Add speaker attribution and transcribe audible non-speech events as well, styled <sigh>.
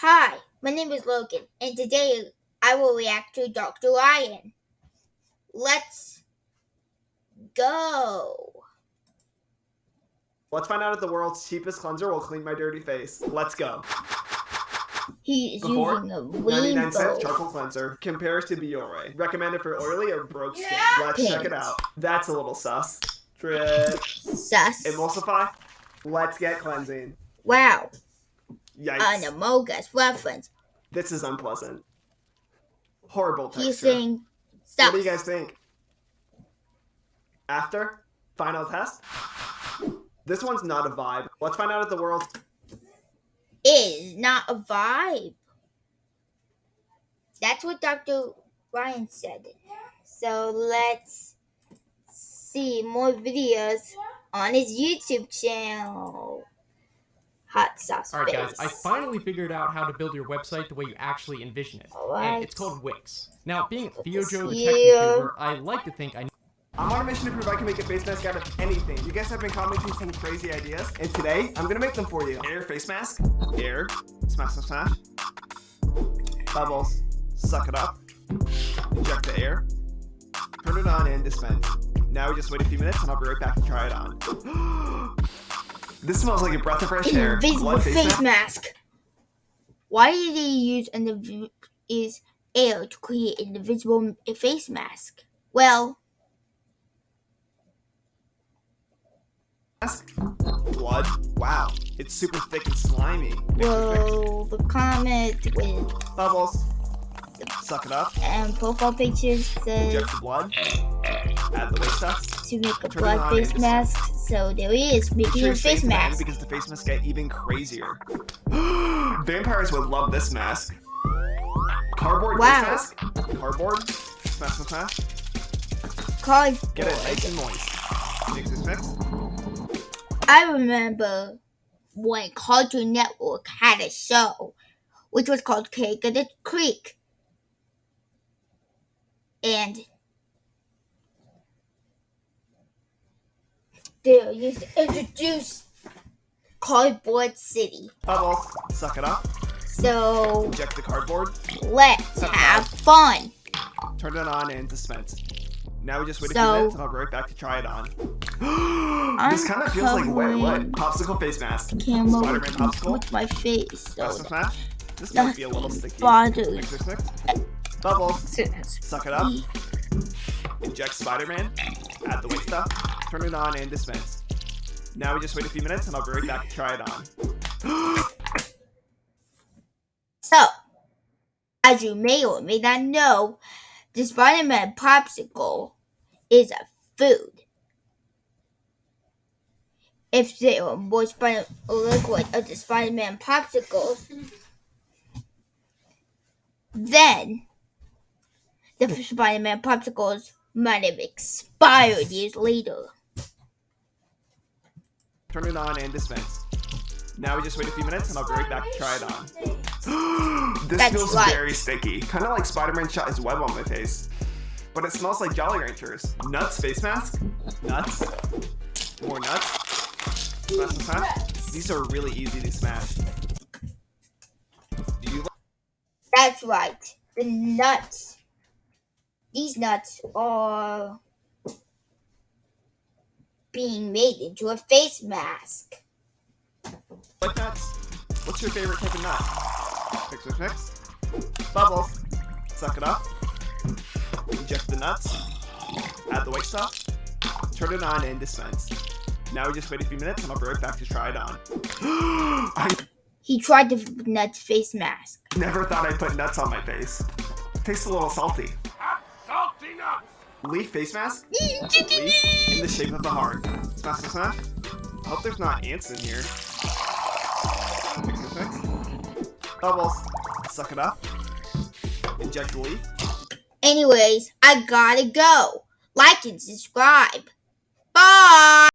Speaker 1: Hi, my name is Logan, and today I will react to Dr. Lion. Let's go.
Speaker 2: Let's find out if the world's cheapest cleanser will clean my dirty face. Let's go.
Speaker 1: He is
Speaker 2: Before,
Speaker 1: using a
Speaker 2: 99 cent charcoal cleanser compares to Biore. Recommended for oily or broke skin. Let's check it out. That's a little sus. Drip.
Speaker 1: Sus.
Speaker 2: Emulsify. Let's get cleansing.
Speaker 1: Wow,
Speaker 2: Yikes.
Speaker 1: an Among Us reference.
Speaker 2: This is unpleasant. Horrible texture.
Speaker 1: He's saying
Speaker 2: what do you guys think? After? Final test? This one's not a vibe. Let's find out if the world
Speaker 1: is not a vibe. That's what Dr. Ryan said. So let's see more videos on his YouTube channel. Hot sauce.
Speaker 3: Alright guys, I finally figured out how to build your website the way you actually envision it. And it's called Wix. Now, being Theojo the tech YouTuber, I like to think I know
Speaker 2: I'm on a mission to prove I can make a face mask out of anything. You guys have been commenting some crazy ideas, and today I'm gonna make them for you. Air face mask, air, smash, smash, smash. Bubbles, suck it up. Inject the air. Turn it on and dispense. Now we just wait a few minutes and I'll be right back to try it on. <gasps> <gasps> this smells like a breath of fresh air.
Speaker 1: Invisible
Speaker 2: What
Speaker 1: face,
Speaker 2: mask?
Speaker 1: mask. Why did they use an inv- is air to create an invisible face mask? Well?
Speaker 2: Blood? Wow, it's super thick and slimy.
Speaker 1: Well, the comment with
Speaker 2: Bubbles. Suck it up.
Speaker 1: and profile pictures says
Speaker 2: Inject the blood. Add the waste stuff.
Speaker 1: to make a
Speaker 2: Turn
Speaker 1: blood face mask. So there he is, making
Speaker 2: Sure
Speaker 1: a face
Speaker 2: in the end
Speaker 1: mask.
Speaker 2: because the face masks get even crazier. <gasps> Vampires would love this mask. Cardboard
Speaker 1: Wow.
Speaker 2: face mask. Cardboard. Smash, smash, smash.
Speaker 1: Cause
Speaker 2: Get it nice and moist.
Speaker 1: I remember when Cartoon Network had a show, which was called Craig of the Creek. And used to introduce Cardboard City.
Speaker 2: Bubbles. Suck it up.
Speaker 1: So
Speaker 2: Inject the cardboard.
Speaker 1: let's have fun.
Speaker 2: Turn it on and dispense. Now we just wait a
Speaker 1: So-
Speaker 2: few minutes and I'll be right back to try it on. <gasps> this kind of feels like wet what? Popsicle face mask.
Speaker 1: Camera
Speaker 2: Spider-Man popsicle.
Speaker 1: with my face. So
Speaker 2: Smash. This might be a little sticky. Bubbles. Suck it up. Inject Spider-Man. Add the waste stuff. Turn it on and dispense. Now we just wait a few minutes and I'll be right back to try it on. <gasps>
Speaker 1: So, as you may or may not know, the Spider-Man popsicle is a food. If there were more Spider liquid of the Spider-Man popsicles, then the Spider-Man popsicles might have expired years later.
Speaker 2: Turn it on and dispense. Now we just wait a few minutes and I'll be right back to try it on. <gasps> this
Speaker 1: That's
Speaker 2: feels
Speaker 1: right.
Speaker 2: very sticky. Kind of like Spider-Man shot his web on my face. But it smells like Jolly Ranchers. Nuts face mask? Nuts? More nuts? Smash. These are really easy to smash. Do you
Speaker 1: That's right. The nuts. These nuts are being made into a face mask.
Speaker 2: like nuts? What's your favorite type of nut? Mix, mix, mix. Bubbles. Suck it up. Inject the nuts. Add the white stuff. Turn it on and dispense. Now we just wait a few minutes and I'll be right back to try it on. <gasps> I
Speaker 1: He tried the nuts face mask.
Speaker 2: never thought I'd put nuts on my face. Tastes a little salty.
Speaker 4: Salty nuts!
Speaker 2: Leaf face mask? <laughs> Leaf in the shape of a heart. Smash, smash. I hope there's not ants in here. Mix, mix, mix. Bubbles. Suck it up. Inject the leaf.
Speaker 1: Anyways, I gotta go. Like and subscribe. Bye!